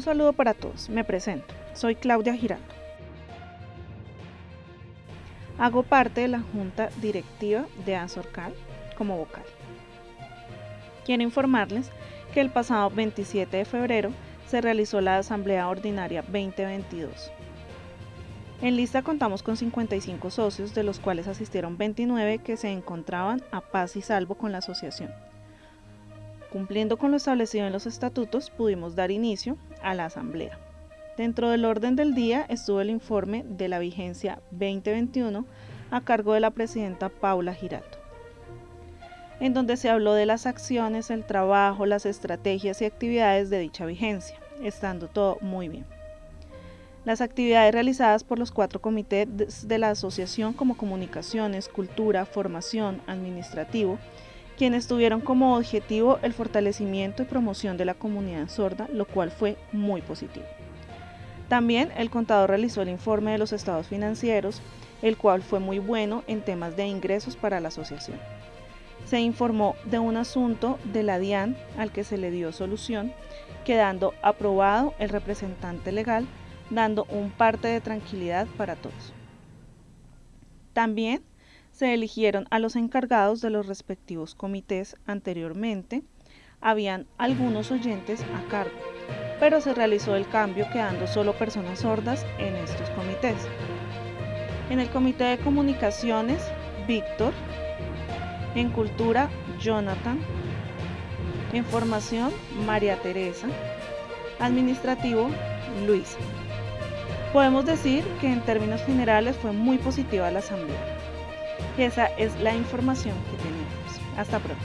Un saludo para todos, me presento, soy Claudia Giraldo. Hago parte de la Junta Directiva de Azorcal como vocal. Quiero informarles que el pasado 27 de febrero se realizó la Asamblea Ordinaria 2022. En lista contamos con 55 socios, de los cuales asistieron 29 que se encontraban a paz y salvo con la asociación. Cumpliendo con lo establecido en los estatutos, pudimos dar inicio a la asamblea. Dentro del orden del día estuvo el informe de la vigencia 2021 a cargo de la presidenta Paula Girato, en donde se habló de las acciones, el trabajo, las estrategias y actividades de dicha vigencia, estando todo muy bien. Las actividades realizadas por los cuatro comités de la asociación como comunicaciones, cultura, formación, administrativo, quienes tuvieron como objetivo el fortalecimiento y promoción de la comunidad sorda, lo cual fue muy positivo. También el contador realizó el informe de los estados financieros, el cual fue muy bueno en temas de ingresos para la asociación. Se informó de un asunto de la DIAN al que se le dio solución, quedando aprobado el representante legal, dando un parte de tranquilidad para todos. También se eligieron a los encargados de los respectivos comités anteriormente. Habían algunos oyentes a cargo, pero se realizó el cambio quedando solo personas sordas en estos comités. En el comité de comunicaciones, Víctor. En cultura, Jonathan. En formación, María Teresa. Administrativo, Luisa. Podemos decir que en términos generales fue muy positiva la asamblea esa es la información que tenemos. Hasta pronto.